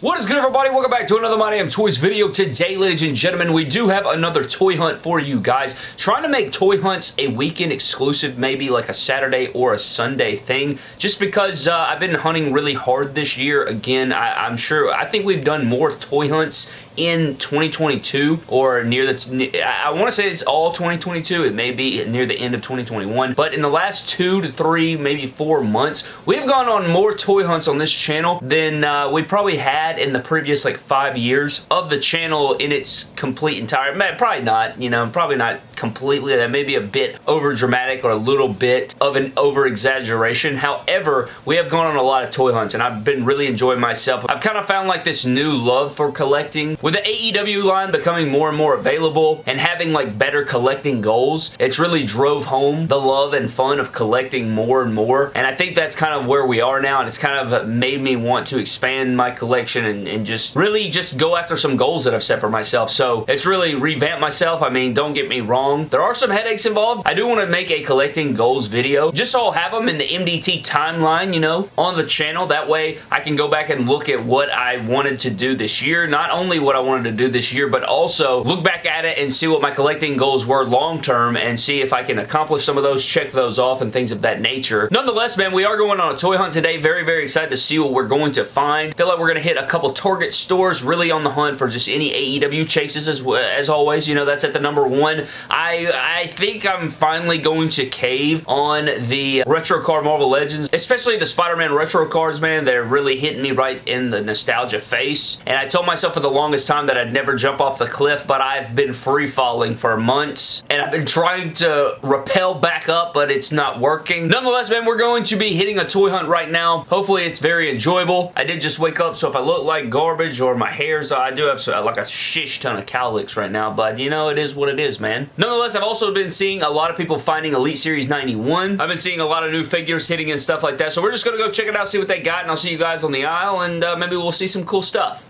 What is good everybody? Welcome back to another My Damn Toys video. Today, ladies and gentlemen, we do have another toy hunt for you guys. Trying to make toy hunts a weekend exclusive, maybe like a Saturday or a Sunday thing, just because uh, I've been hunting really hard this year. Again, I, I'm sure, I think we've done more toy hunts in 2022 or near the, I want to say it's all 2022. It may be near the end of 2021, but in the last two to three, maybe four months, we've gone on more toy hunts on this channel than uh, we probably had in the previous like five years of the channel in its complete entire, probably not, you know, probably not completely. That may be a bit over dramatic or a little bit of an over exaggeration. However, we have gone on a lot of toy hunts and I've been really enjoying myself. I've kind of found like this new love for collecting. With the AEW line becoming more and more available and having like better collecting goals, it's really drove home the love and fun of collecting more and more. And I think that's kind of where we are now and it's kind of made me want to expand my collection and, and just really just go after some goals that I've set for myself. So it's really revamped myself. I mean, don't get me wrong there are some headaches involved. I do want to make a collecting goals video just so I'll have them in the MDT timeline, you know, on the channel. That way I can go back and look at what I wanted to do this year. Not only what I wanted to do this year, but also look back at it and see what my collecting goals were long term and see if I can accomplish some of those, check those off and things of that nature. Nonetheless, man, we are going on a toy hunt today. Very, very excited to see what we're going to find. Feel like we're going to hit a couple Target stores really on the hunt for just any AEW chases as, as always. You know, that's at the number one. I, I think I'm finally going to cave on the retro card Marvel Legends, especially the Spider-Man retro cards, man. They're really hitting me right in the nostalgia face. And I told myself for the longest time that I'd never jump off the cliff, but I've been free falling for months. And I've been trying to rappel back up, but it's not working. Nonetheless, man, we're going to be hitting a toy hunt right now. Hopefully, it's very enjoyable. I did just wake up, so if I look like garbage or my hair's, I do have like a shish ton of cowlicks right now, but you know, it is what it is, man. Nonetheless, I've also been seeing a lot of people finding Elite Series 91. I've been seeing a lot of new figures hitting and stuff like that, so we're just to go check it out, see what they got, and I'll see you guys on the aisle, and uh, maybe we'll see some cool stuff.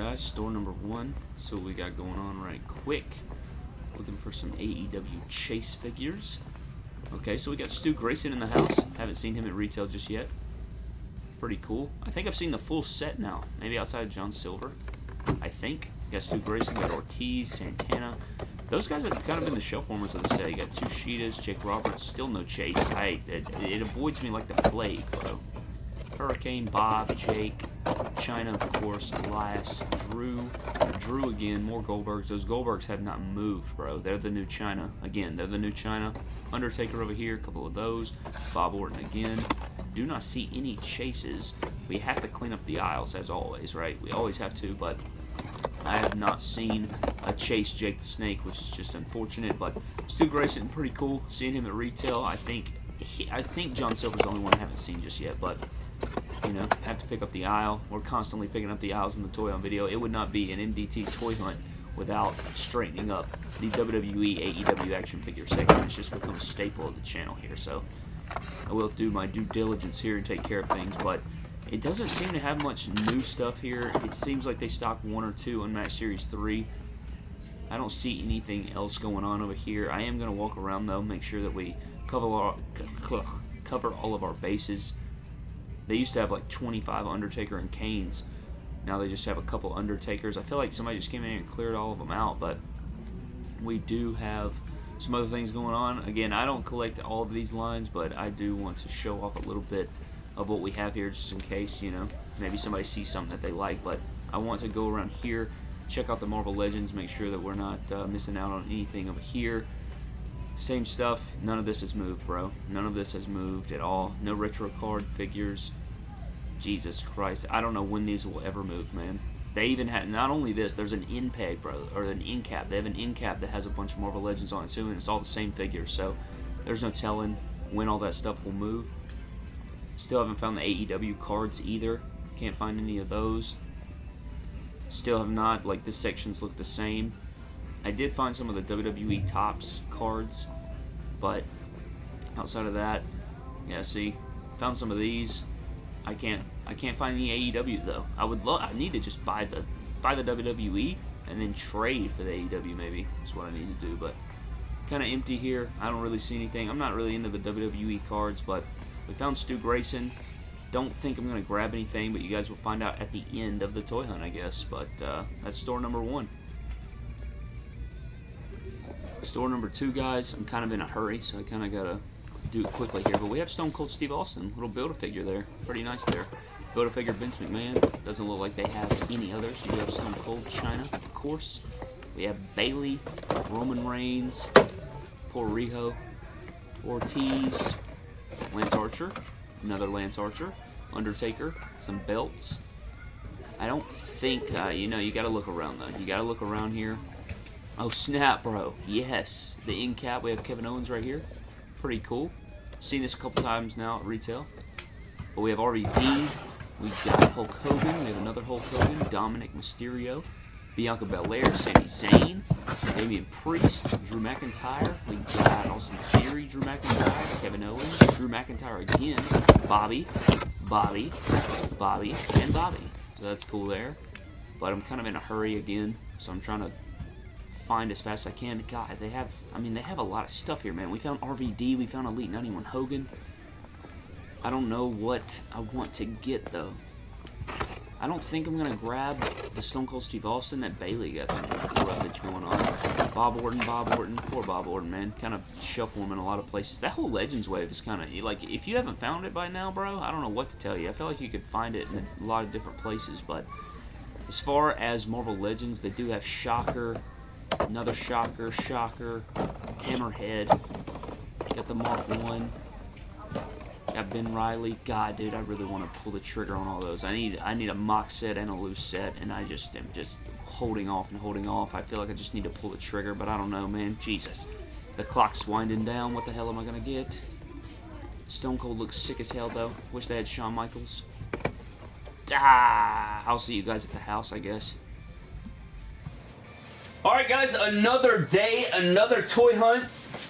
Guys, store number one. So we got going on right quick. Looking for some AEW Chase figures. Okay, so we got Stu Grayson in the house. Haven't seen him at retail just yet. Pretty cool. I think I've seen the full set now. Maybe outside of John Silver. I think. You got Stu Grayson, got Ortiz, Santana. Those guys have kind of been the shelf warmers of the set. You got two Sheetas, Jake Roberts, still no chase. I it, it avoids me like the plague, bro. Hurricane, Bob, Jake, Chyna, of course, Elias, Drew, Drew again, more Goldbergs. Those Goldbergs have not moved, bro. They're the new Chyna. Again, they're the new Chyna. Undertaker over here, a couple of those. Bob Orton again. Do not see any chases. We have to clean up the aisles, as always, right? We always have to, but I have not seen a chase Jake the Snake, which is just unfortunate. But Stu Grayson, pretty cool. Seeing him at retail, I think he, I think John Silver's the only one I haven't seen just yet. But you know, have to pick up the aisle. We're constantly picking up the aisles in the toy on video. It would not be an MDT toy hunt without straightening up the WWE AEW action figure section. It's just become a staple of the channel here. So I will do my due diligence here and take care of things, but it doesn't seem to have much new stuff here. It seems like they stock one or two Unmatched Series 3. I don't see anything else going on over here. I am going to walk around, though, make sure that we cover all, cover all of our bases. They used to have like 25 Undertaker and Kanes. Now they just have a couple Undertakers. I feel like somebody just came in and cleared all of them out, but we do have some other things going on. Again, I don't collect all of these lines, but I do want to show off a little bit of what we have here just in case, you know, maybe somebody sees something that they like. But I want to go around here, check out the Marvel Legends, make sure that we're not uh, missing out on anything over here. Same stuff. None of this has moved, bro. None of this has moved at all. No retro card figures. Jesus Christ. I don't know when these will ever move, man. They even had, not only this, there's an in peg, bro, or an in cap. They have an in cap that has a bunch of Marvel Legends on it, too, and it's all the same figure. So there's no telling when all that stuff will move. Still haven't found the AEW cards either. Can't find any of those. Still have not, like the sections look the same. I did find some of the WWE Topps cards, but outside of that, yeah, see, found some of these. I can't, I can't find any AEW though. I would love, I need to just buy the, buy the WWE and then trade for the AEW maybe. That's what I need to do, but kind of empty here. I don't really see anything. I'm not really into the WWE cards, but we found Stu Grayson. don't think I'm going to grab anything, but you guys will find out at the end of the toy hunt, I guess. But uh, that's store number one. Store number two, guys, I'm kind of in a hurry, so I kind of got to do it quickly here. But we have Stone Cold Steve Austin, little Build-A-Figure there. Pretty nice there. Build-A-Figure Vince McMahon. Doesn't look like they have any others. You have Stone Cold Chyna, of course. We have Bayley, Roman Reigns, Poor Ortiz, Lance Archer, another Lance Archer, Undertaker, some belts. I don't think, uh, you know, you got to look around, though. You got to look around here. Oh, snap, bro. Yes. The end cap, we have Kevin Owens right here. Pretty cool. Seen this a couple times now at retail. But we have RVD. We got Hulk Hogan. We have another Hulk Hogan. Dominik Mysterio. Bianca Belair, Sami Zayn, Damian Priest, Drew McIntyre. We got Austin Theory, Drew McIntyre, Kevin Owens, Drew McIntyre again, Bobby, Bobby, Bobby, and Bobby. So that's cool there. But I'm kind of in a hurry again, so I'm trying to find as fast as I can. God, they have, I mean, they have a lot of stuff here, man. We found RVD, we found Elite 91 Hogan. I don't know what I want to get, though. I don't think I'm going to grab the Stone Cold Steve Austin that Bayley got some roughage going on. Bob Orton, Bob Orton, poor Bob Orton, man. Kind of shuffle him in a lot of places. That whole Legends wave is kind of, like, if you haven't found it by now, bro, I don't know what to tell you. I feel like you could find it in a lot of different places, but as far as Marvel Legends, they do have Shocker, another Shocker, Shocker, Hammerhead, got the Mark 1, Got Ben Reilly. God, dude, I really want to pull the trigger on all those. I need I need a mock set and a loose set, and I just am just holding off and holding off. I feel like I just need to pull the trigger, but I don't know, man. Jesus. The clock's winding down. What the hell am I going to get? Stone Cold looks sick as hell, though. Wish they had Shawn Michaels. Ah, I'll see you guys at the house, I guess. Alright, guys, another day, another toy hunt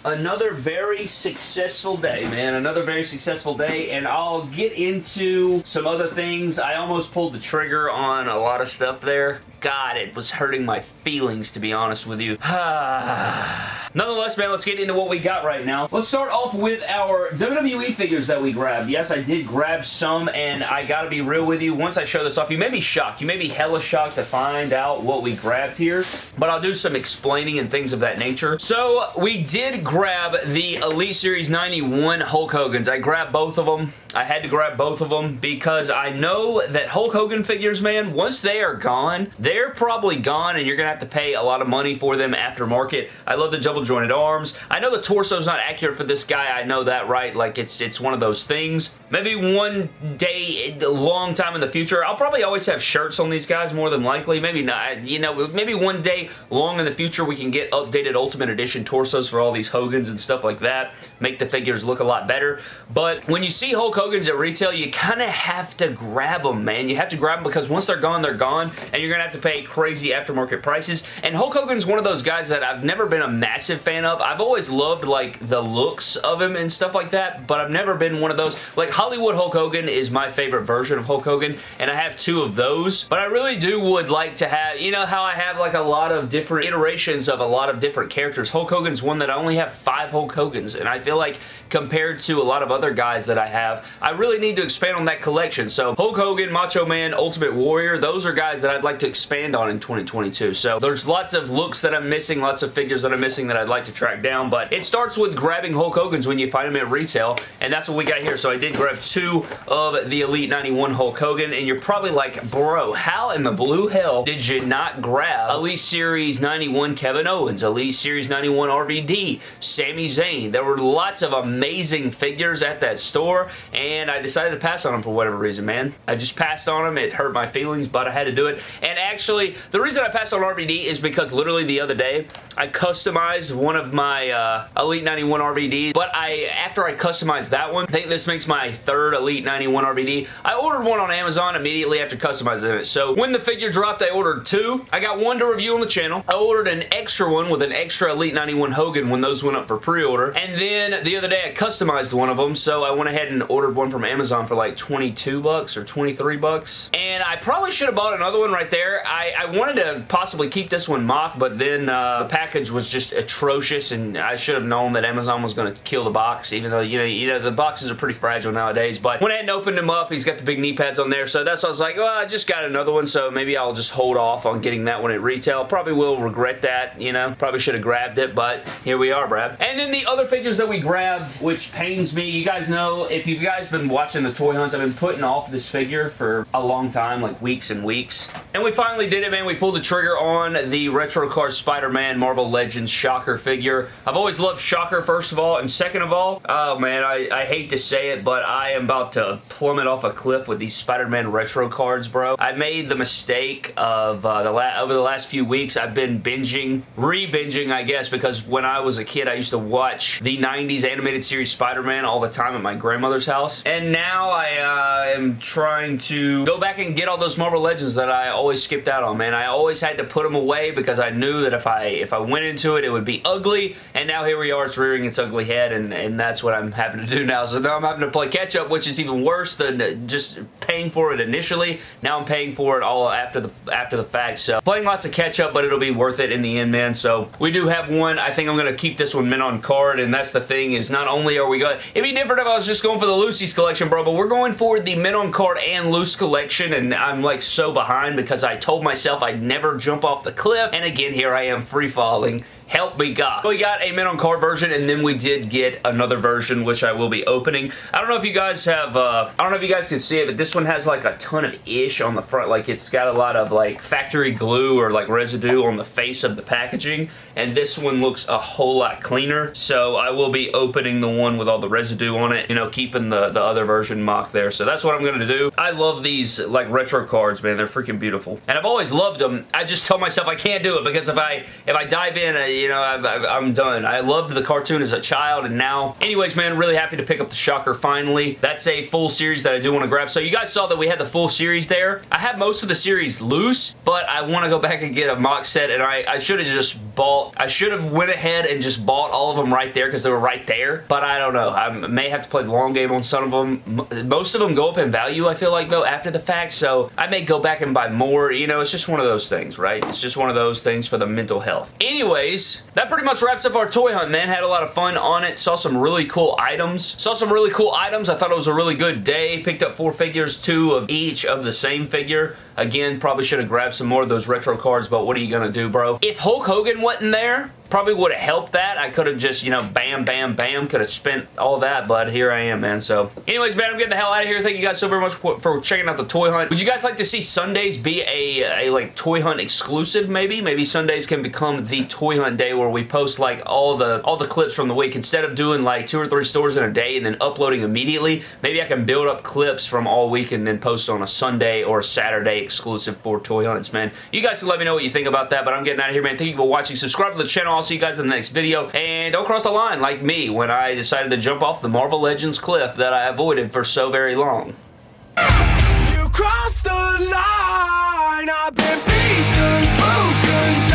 another very successful day, man. Another very successful day, and I'll get into some other things. I almost pulled the trigger on a lot of stuff there. God, it was hurting my feelings, to be honest with you. Ah. Nonetheless, man, let's get into what we got right now. Let's start off with our WWE figures that we grabbed. Yes, I did grab some, and I gotta be real with you. Once I show this off, you may be shocked. You may be hella shocked to find out what we grabbed here, but I'll do some explaining and things of that nature. So, we did grab the Elite Series 91 Hulk Hogan's. I grabbed both of them. I had to grab both of them because I know that Hulk Hogan figures, man, once they are gone, they're probably gone and you're to have to pay a lot of money for them aftermarket. I love the double jointed arms. I know the torso's not accurate for this guy. I know that, right? Like, it's, it's one of those things. Maybe one day, a long time in the future, I'll probably always have shirts on these guys more than likely. Maybe not. You know, maybe one day long in the future we can get updated Ultimate Edition torsos for all these Hogans and stuff like that. Make the figures look a lot better. But when you see Hulk Hogan's at retail, you kind of have to grab them, man. You have to grab them because once they're gone, they're gone, and you're going to have to pay crazy aftermarket prices. And Hulk Hogan's one of those guys that I've never been a massive fan of. I've always loved, like, the looks of him and stuff like that, but I've never been one of those. Like, Hollywood Hulk Hogan is my favorite version of Hulk Hogan, and I have two of those, but I really do would like to have, you know how I have, like, a lot of different iterations of a lot of different characters. Hulk Hogan's one that I only have five Hulk Hogans, and I feel like compared to a lot of other guys that I have, I really really need to expand on that collection. So Hulk Hogan, Macho Man, Ultimate Warrior, those are guys that I'd like to expand on in 2022. So there's lots of looks that I'm missing, lots of figures that I'm missing that I'd like to track down, but it starts with grabbing Hulk Hogan's when you find them at retail, and that's what we got here. So I did grab two of the Elite 91 Hulk Hogan, and you're probably like, bro, how in the blue hell did you not grab Elite Series 91 Kevin Owens, Elite Series 91 RVD, Sami Zayn? There were lots of amazing figures at that store, and I decided to pass on them for whatever reason, man. I just passed on them. It hurt my feelings, but I had to do it. And actually, the reason I passed on RVD is because literally the other day, I customized one of my uh, Elite 91 RVDs, but I after I customized that one, I think this makes my third Elite 91 RVD. I ordered one on Amazon immediately after customizing it. So when the figure dropped, I ordered two. I got one to review on the channel. I ordered an extra one with an extra Elite 91 Hogan when those went up for pre-order. And then the other day, I customized one of them, so I went ahead and ordered one from Amazon for like 22 bucks or 23 bucks. And I probably should have bought another one right there. I, I wanted to possibly keep this one mock, but then uh, the pack was just atrocious, and I should have known that Amazon was going to kill the box, even though, you know, you know, the boxes are pretty fragile nowadays. But when I hadn't opened him up, he's got the big knee pads on there, so that's why I was like, well, I just got another one, so maybe I'll just hold off on getting that one at retail. Probably will regret that, you know. Probably should have grabbed it, but here we are, Brad. And then the other figures that we grabbed, which pains me, you guys know, if you guys been watching the toy hunts, I've been putting off this figure for a long time, like weeks and weeks. And we finally did it, man. We pulled the trigger on the Retro Card Spider-Man Marvel Legends Shocker figure. I've always loved Shocker, first of all, and second of all, oh man, I, I hate to say it, but I am about to plummet off a cliff with these Spider-Man Retro cards, bro. I made the mistake of uh, the over the last few weeks, I've been binging, re-binging, I guess, because when I was a kid, I used to watch the 90s animated series Spider-Man all the time at my grandmother's house. And now I uh, am trying to go back and get all those Marvel Legends that I always skipped out on, man. I always had to put them away because I knew that if I if I went into it, it would be ugly. And now here we are, it's rearing its ugly head, and, and that's what I'm having to do now. So now I'm having to play catch up, which is even worse than just paying for it initially. Now I'm paying for it all after the after the fact. So playing lots of catch up, but it'll be worth it in the end, man. So we do have one. I think I'm going to keep this one mint on card, and that's the thing is not only are we going... It'd be different if I was just going for the Lucy's collection, bro, but we're going for the mint on card and loose collection, and I'm like so behind because I told myself I'd never jump off the cliff, and again, here I am free falling Help me God. We got a mint on card version and then we did get another version which I will be opening. I don't know if you guys have, uh, I don't know if you guys can see it, but this one has like a ton of ish on the front. Like it's got a lot of like factory glue or like residue on the face of the packaging and this one looks a whole lot cleaner. So I will be opening the one with all the residue on it, you know, keeping the, the other version mock there. So that's what I'm going to do. I love these like retro cards, man. They're freaking beautiful. And I've always loved them. I just tell myself I can't do it because if I if I dive in, uh, you know, I, am done. I loved the cartoon as a child, and now, anyways, man, really happy to pick up the Shocker finally. That's a full series that I do want to grab. So you guys saw that we had the full series there. I have most of the series loose, but I want to go back and get a mock set, and I, I should have just bought, I should have went ahead and just bought all of them right there because they were right there, but I don't know. I may have to play the long game on some of them. Most of them go up in value, I feel like, though, after the fact, so I may go back and buy more. You know, it's just one of those things, right? It's just one of those things for the mental health. Anyways, that pretty much wraps up our toy hunt, man. Had a lot of fun on it. Saw some really cool items. Saw some really cool items. I thought it was a really good day. Picked up four figures, two of each of the same figure. Again, probably should have grabbed some more of those retro cards, but what are you going to do, bro? If Hulk Hogan wasn't there, Probably would have helped that. I could have just, you know, bam, bam, bam, could have spent all that, but here I am, man. So, anyways, man, I'm getting the hell out of here. Thank you guys so very much for checking out the toy hunt. Would you guys like to see Sundays be a, a like, toy hunt exclusive, maybe? Maybe Sundays can become the toy hunt day where we post, like, all the all the clips from the week. Instead of doing, like, two or three stores in a day and then uploading immediately, maybe I can build up clips from all week and then post on a Sunday or a Saturday exclusive for toy hunts, man. You guys can let me know what you think about that, but I'm getting out of here, man. Thank you for watching. Subscribe to the channel. I'll see you guys in the next video. And don't cross the line like me when I decided to jump off the Marvel Legends cliff that I avoided for so very long. You crossed the line, I've been beaten, broken,